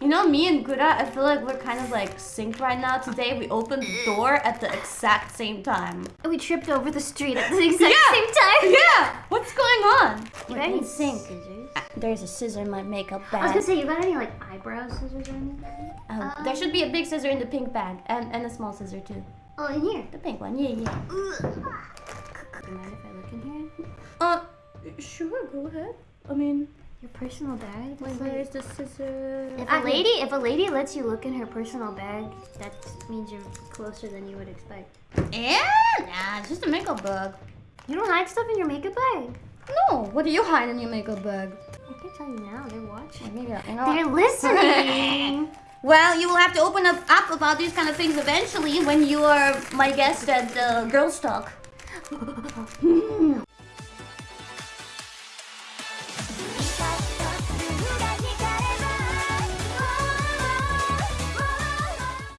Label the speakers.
Speaker 1: You know, me and Gura, I feel like we're kind of like synced right now. Today we opened the door at the exact same time.
Speaker 2: We tripped over the street at the exact
Speaker 1: Yeah.
Speaker 2: same time.
Speaker 1: Yeah! What's going on?
Speaker 2: You got any
Speaker 1: in sync.
Speaker 2: scissors?
Speaker 1: There's a scissor in my makeup bag.
Speaker 2: I was gonna say, you got any like eyebrow scissors or anything?
Speaker 1: Um, there should be a big scissor in the pink bag and, and a small scissor too.
Speaker 2: Oh, in here.
Speaker 1: The pink one, yeah, yeah.
Speaker 2: Do you mind if I look in here?
Speaker 1: Uh, sure, go ahead. I mean,
Speaker 2: Your personal bag? That's like-
Speaker 1: where's the scissor?
Speaker 2: If a lady, if a lady lets you look in her personal bag, that means you're closer than you would expect.
Speaker 1: Yeah, nah, it's just a makeup bag.
Speaker 2: You don't hide stuff in your makeup bag.
Speaker 1: No, what do you hide in your makeup bag?
Speaker 2: I can tell you now. They're watching.
Speaker 1: Maybe, you know?
Speaker 2: They're listening.
Speaker 1: Well, you will have to open up, up about these kind of things eventually when you are my guest at the Girls Talk.